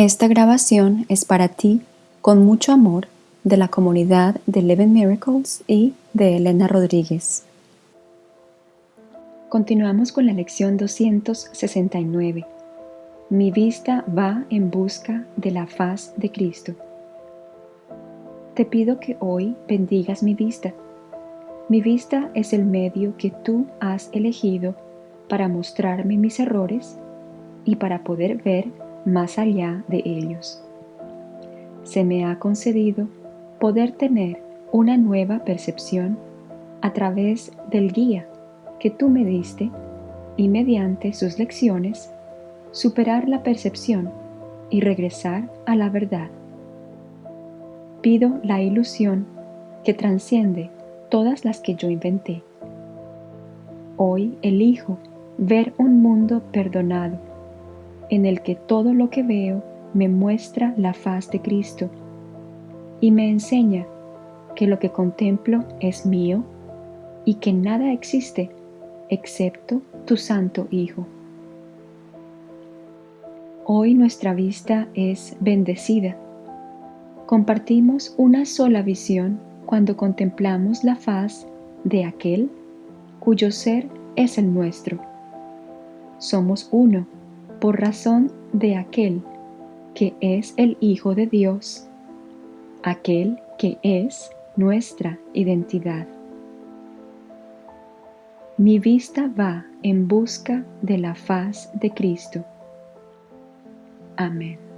Esta grabación es para ti, con mucho amor, de la comunidad de Eleven Miracles y de Elena Rodríguez. Continuamos con la lección 269. Mi vista va en busca de la faz de Cristo. Te pido que hoy bendigas mi vista. Mi vista es el medio que tú has elegido para mostrarme mis errores y para poder ver más allá de ellos. Se me ha concedido poder tener una nueva percepción a través del guía que tú me diste y mediante sus lecciones superar la percepción y regresar a la verdad. Pido la ilusión que transciende todas las que yo inventé. Hoy elijo ver un mundo perdonado en el que todo lo que veo me muestra la faz de Cristo y me enseña que lo que contemplo es mío y que nada existe excepto tu Santo Hijo. Hoy nuestra vista es bendecida. Compartimos una sola visión cuando contemplamos la faz de aquel cuyo ser es el nuestro. Somos uno por razón de aquel que es el Hijo de Dios, aquel que es nuestra identidad. Mi vista va en busca de la faz de Cristo. Amén.